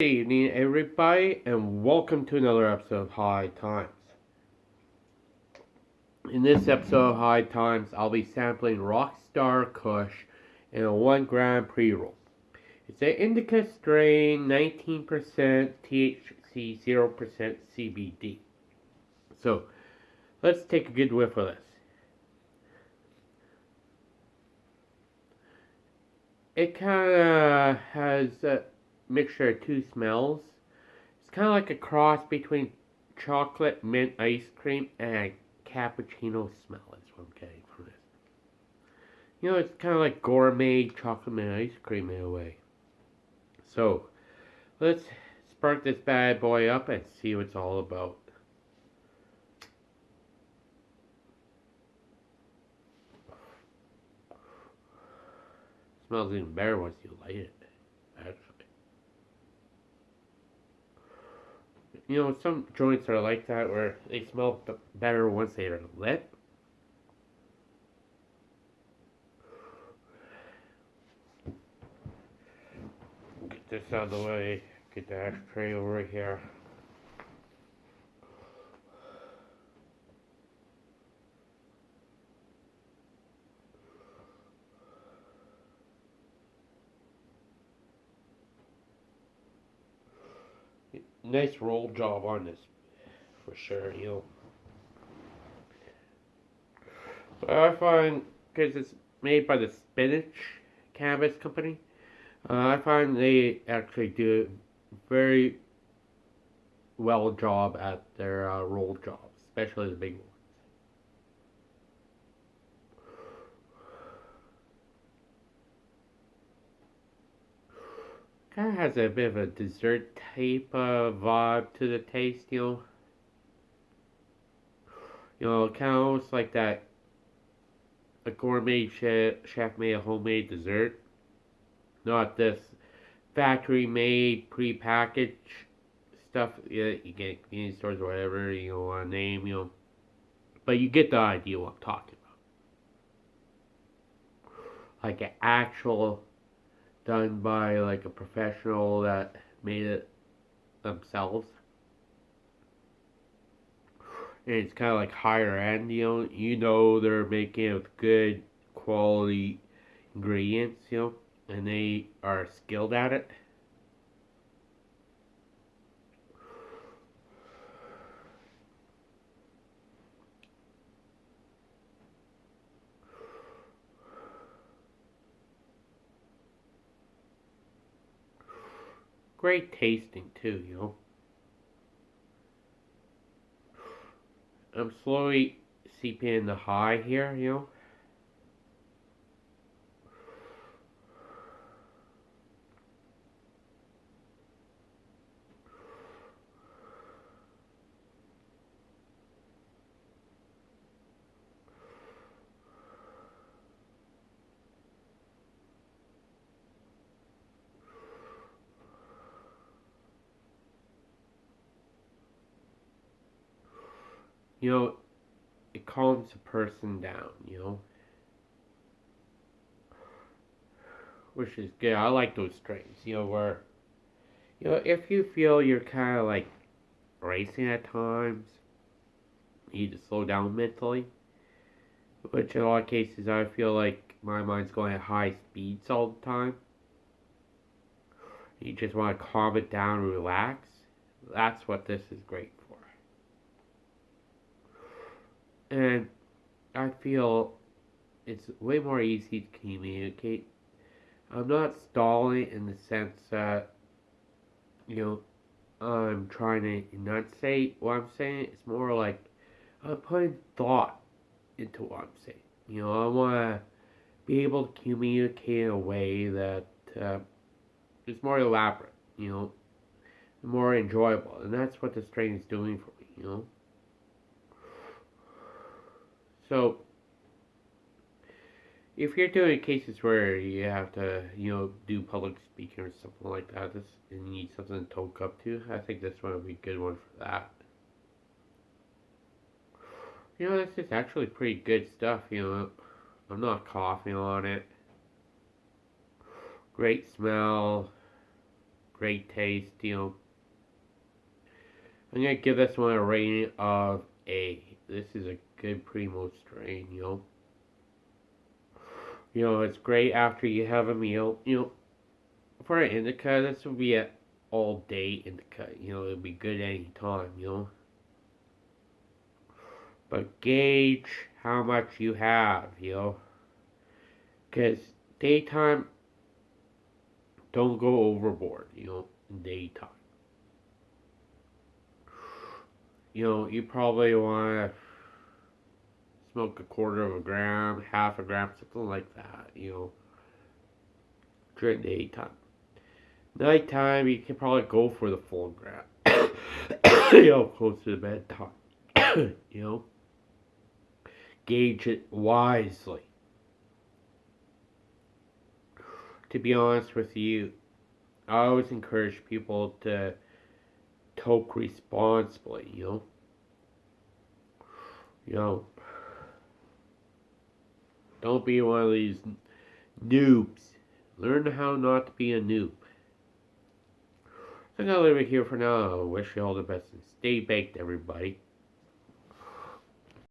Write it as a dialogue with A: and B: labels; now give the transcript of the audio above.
A: Good evening, everybody, and welcome to another episode of High Times. In this episode of High Times, I'll be sampling Rockstar Kush in a 1 gram pre roll. It's an indica strain, 19% THC, 0% CBD. So, let's take a good whiff of this. It kind of has a mixture of two smells. It's kind of like a cross between chocolate mint ice cream and cappuccino smell. is what I'm getting from this. You know, it's kind of like gourmet chocolate mint ice cream in a way. So, let's spark this bad boy up and see what it's all about. Smells even better once you light it, actually. You know, some joints are like that where they smell better once they are lit. Get this out of the way. Get the ashtray over here. Nice roll job on this for sure, you know. But I find, because it's made by the Spinach Cannabis Company, uh, I find they actually do very well job at their uh, roll jobs, especially the big ones. Kind of has a bit of a dessert type of vibe to the taste, you know. You know, kind of almost like that a gourmet chef, chef made a homemade dessert. Not this factory made, pre-packaged stuff yeah, you get convenience stores or whatever you know, want to name, you know. But you get the idea what I'm talking about. Like an actual done by like a professional that made it themselves. And it's kind of like higher end, you know. You know they're making it with good quality ingredients, you know, and they are skilled at it. Great tasting too, you know. I'm slowly seeping in the high here, you know. You know, it calms a person down, you know. Which is good. I like those strains, you know, where, you know, if you feel you're kind of like racing at times, you need to slow down mentally. Which in a lot of cases, I feel like my mind's going at high speeds all the time. You just want to calm it down, relax. That's what this is great And I feel it's way more easy to communicate. I'm not stalling in the sense that, you know, I'm trying to enunciate what I'm saying. It's more like I'm putting thought into what I'm saying. You know, I want to be able to communicate in a way that uh, is more elaborate, you know, more enjoyable. And that's what the strain is doing for me, you know. So, if you're doing cases where you have to, you know, do public speaking or something like that, this, and you need something to talk up to, I think this one would be a good one for that. You know, this is actually pretty good stuff, you know. I'm not coughing on it. Great smell. great taste, you know. I'm gonna give this one a rating of A. This is a good primo strain, you know. You know, it's great after you have a meal. You know, for an indica, this would be an all day indica. You know, it'd be good any time, you know. But gauge how much you have, you know. Because daytime, don't go overboard, you know, daytime. You know, you probably want to smoke a quarter of a gram, half a gram, something like that, you know, during the daytime. Nighttime, you can probably go for the full gram, you know, close to the bedtime, you know. Gauge it wisely. To be honest with you, I always encourage people to toke responsibly, you know. You know, don't be one of these noobs. Learn how not to be a noob. I'm gonna leave it here for now. I wish you all the best and stay baked, everybody.